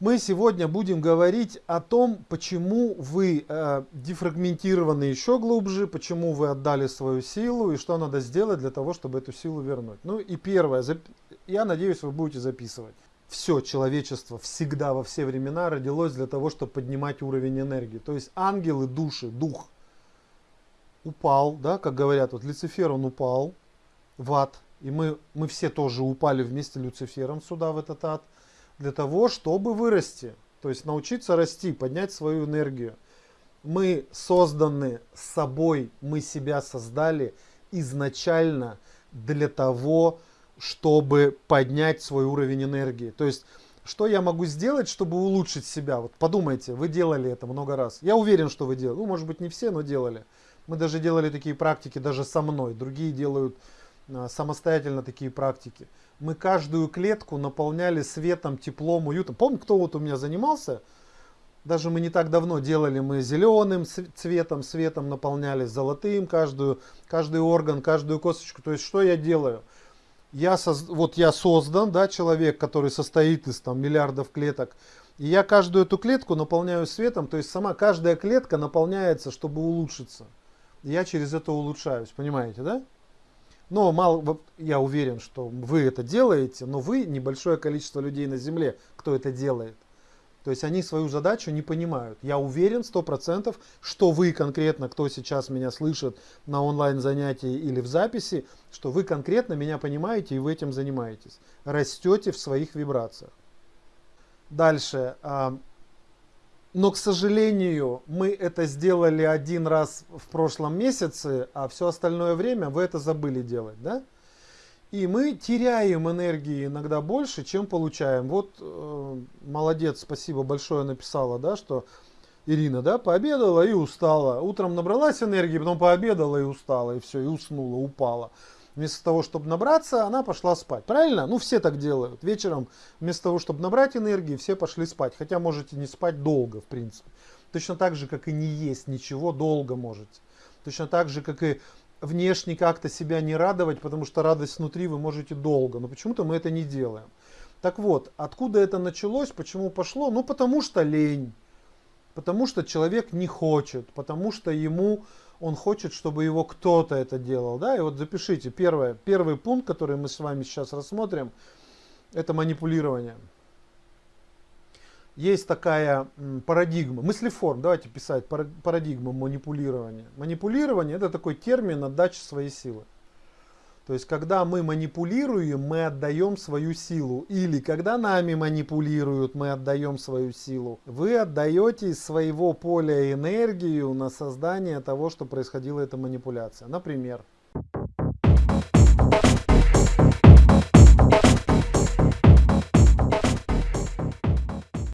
Мы сегодня будем говорить о том, почему вы э, дефрагментированы еще глубже, почему вы отдали свою силу и что надо сделать для того, чтобы эту силу вернуть. Ну и первое, я надеюсь, вы будете записывать. Все человечество всегда во все времена родилось для того, чтобы поднимать уровень энергии. То есть ангелы, души, дух упал, да, как говорят, вот Люцифер он упал в ад, и мы, мы все тоже упали вместе с Люцифером сюда, в этот ад для того, чтобы вырасти. То есть научиться расти, поднять свою энергию. Мы созданы собой, мы себя создали изначально для того, чтобы поднять свой уровень энергии. То есть, что я могу сделать, чтобы улучшить себя? Вот подумайте, вы делали это много раз. Я уверен, что вы делали. Ну, может быть, не все, но делали. Мы даже делали такие практики даже со мной. Другие делают самостоятельно такие практики. Мы каждую клетку наполняли светом, теплом, уютом. Помните, кто вот у меня занимался? Даже мы не так давно делали, мы зеленым цветом, светом наполняли, золотым каждую, каждый орган, каждую косточку. То есть, что я делаю? Я соз, вот я создан, да, человек, который состоит из там, миллиардов клеток. И я каждую эту клетку наполняю светом, то есть сама каждая клетка наполняется, чтобы улучшиться. И я через это улучшаюсь, понимаете, да? Но мало, я уверен, что вы это делаете, но вы небольшое количество людей на Земле, кто это делает. То есть они свою задачу не понимают. Я уверен сто процентов, что вы конкретно, кто сейчас меня слышит на онлайн занятии или в записи, что вы конкретно меня понимаете и вы этим занимаетесь. Растете в своих вибрациях. Дальше. Но, к сожалению, мы это сделали один раз в прошлом месяце, а все остальное время вы это забыли делать, да? И мы теряем энергии иногда больше, чем получаем. Вот э, молодец, спасибо большое написала, да, что Ирина, да, пообедала и устала. Утром набралась энергии, потом пообедала и устала, и все, и уснула, упала. Вместо того, чтобы набраться, она пошла спать. Правильно? Ну, все так делают. Вечером, вместо того, чтобы набрать энергии, все пошли спать. Хотя можете не спать долго, в принципе. Точно так же, как и не есть ничего, долго можете. Точно так же, как и внешне как-то себя не радовать, потому что радость внутри вы можете долго. Но почему-то мы это не делаем. Так вот, откуда это началось, почему пошло? Ну, потому что лень. Потому что человек не хочет. Потому что ему он хочет, чтобы его кто-то это делал. Да? И вот запишите, первое, первый пункт, который мы с вами сейчас рассмотрим, это манипулирование. Есть такая парадигма, мыслеформ, давайте писать, парадигма манипулирования. Манипулирование это такой термин отдачи своей силы. То есть, когда мы манипулируем, мы отдаем свою силу. Или, когда нами манипулируют, мы отдаем свою силу. Вы отдаете из своего поля энергию на создание того, что происходила эта манипуляция. Например,